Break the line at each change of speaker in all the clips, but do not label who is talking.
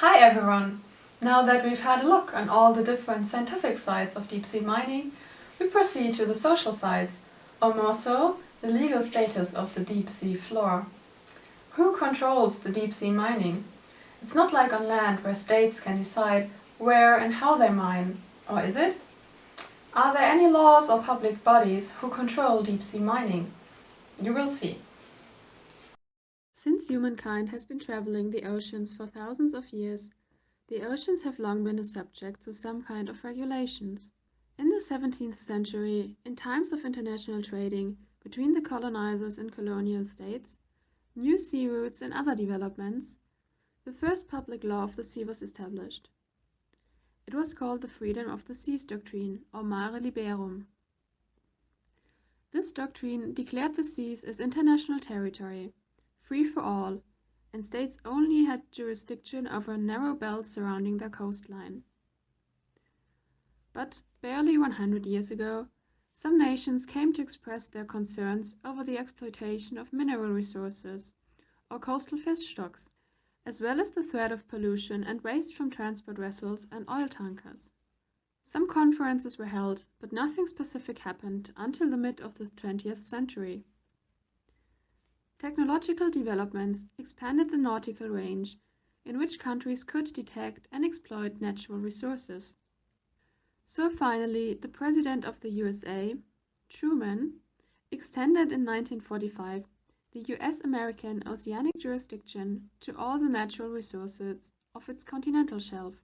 Hi everyone! Now that we've had a look on all the different scientific sides of deep sea mining, we proceed to the social sides, or more so, the legal status of the deep sea floor. Who controls the deep sea mining? It's not like on land where states can decide where and how they mine, or is it? Are there any laws or public bodies who control deep sea mining? You will see. Since humankind has been traveling the oceans for thousands of years, the oceans have long been a subject to some kind of regulations. In the 17th century, in times of international trading between the colonizers and colonial states, new sea routes and other developments, the first public law of the sea was established. It was called the Freedom of the Seas Doctrine, or Mare Liberum. This doctrine declared the seas as international territory, free for all, and states only had jurisdiction over a narrow belt surrounding their coastline. But barely 100 years ago, some nations came to express their concerns over the exploitation of mineral resources, or coastal fish stocks, as well as the threat of pollution and waste from transport vessels and oil tankers. Some conferences were held, but nothing specific happened until the mid of the 20th century. Technological developments expanded the nautical range in which countries could detect and exploit natural resources. So finally, the President of the USA, Truman, extended in 1945 the US-American oceanic jurisdiction to all the natural resources of its continental shelf,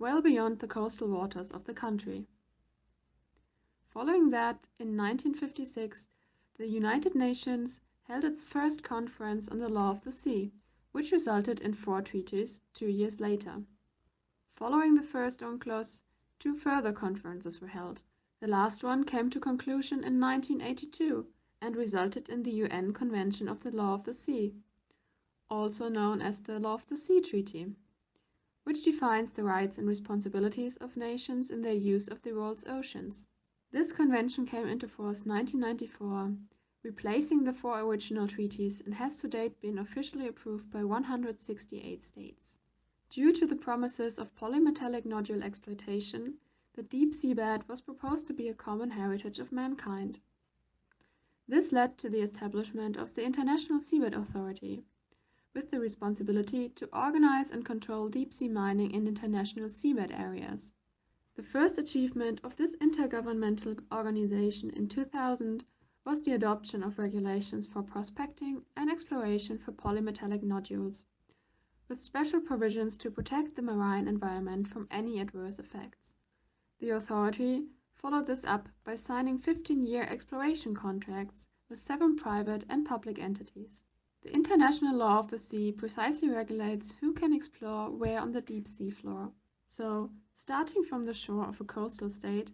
well beyond the coastal waters of the country. Following that, in 1956, the United Nations held its first conference on the law of the sea, which resulted in four treaties two years later. Following the first UNCLOS, two further conferences were held. The last one came to conclusion in 1982 and resulted in the UN Convention of the Law of the Sea, also known as the Law of the Sea Treaty, which defines the rights and responsibilities of nations in their use of the world's oceans. This convention came into force 1994 replacing the four original treaties and has to date been officially approved by 168 states. Due to the promises of polymetallic nodule exploitation, the deep seabed was proposed to be a common heritage of mankind. This led to the establishment of the International Seabed Authority, with the responsibility to organize and control deep sea mining in international seabed areas. The first achievement of this intergovernmental organization in 2000 was the adoption of regulations for prospecting and exploration for polymetallic nodules, with special provisions to protect the marine environment from any adverse effects. The authority followed this up by signing 15-year exploration contracts with seven private and public entities. The international law of the sea precisely regulates who can explore where on the deep sea floor. So, starting from the shore of a coastal state,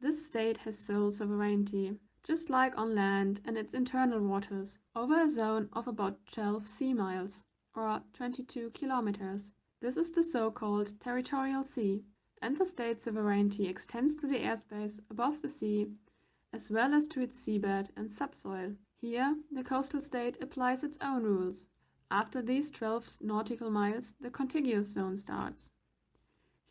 this state has sole sovereignty just like on land and its internal waters, over a zone of about 12 sea miles, or 22 kilometers. This is the so-called territorial sea, and the state sovereignty extends to the airspace above the sea, as well as to its seabed and subsoil. Here, the coastal state applies its own rules. After these 12 nautical miles, the contiguous zone starts.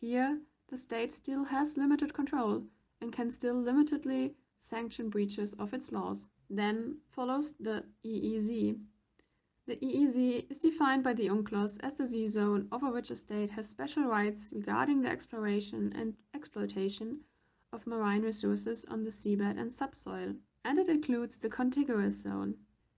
Here, the state still has limited control and can still limitedly sanction breaches of its laws. Then follows the EEZ. The EEZ is defined by the UNCLOS as the sea zone over which a state has special rights regarding the exploration and exploitation of marine resources on the seabed and subsoil, and it includes the contiguous zone.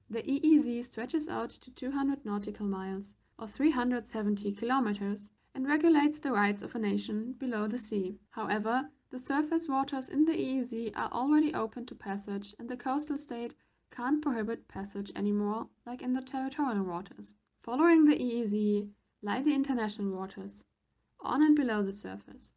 The EEZ stretches out to 200 nautical miles, or 370 kilometers, and regulates the rights of a nation below the sea. However, the surface waters in the EEZ are already open to passage and the coastal state can't prohibit passage anymore like in the territorial waters. Following the EEZ lie the international waters, on and below the surface.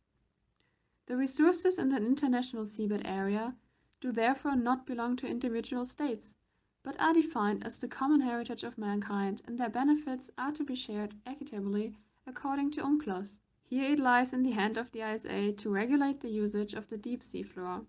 The resources in the international seabed area do therefore not belong to individual states, but are defined as the common heritage of mankind and their benefits are to be shared equitably according to UNCLOS. Here it lies in the hand of the ISA to regulate the usage of the deep sea floor.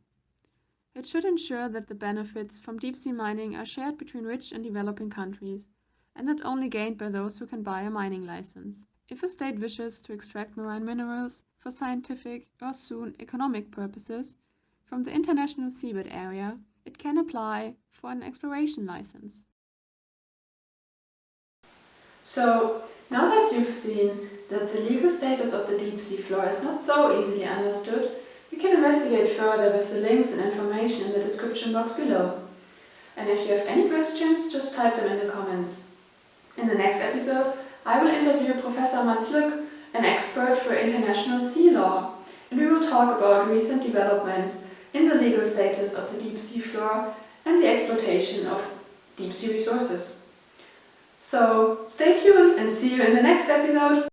It should ensure that the benefits from deep sea mining are shared between rich and developing countries, and not only gained by those who can buy a mining license. If a state wishes to extract marine minerals for scientific or soon economic purposes from the international seabed area, it can apply for an exploration license. So, now that you've seen that the legal status of the deep sea floor is not so easily understood, you can investigate further with the links and information in the description box below. And if you have any questions, just type them in the comments. In the next episode, I will interview Professor Matz-Lück, an expert for international sea law, and we will talk about recent developments in the legal status of the deep sea floor and the exploitation of deep sea resources. So stay tuned and see you in the next episode!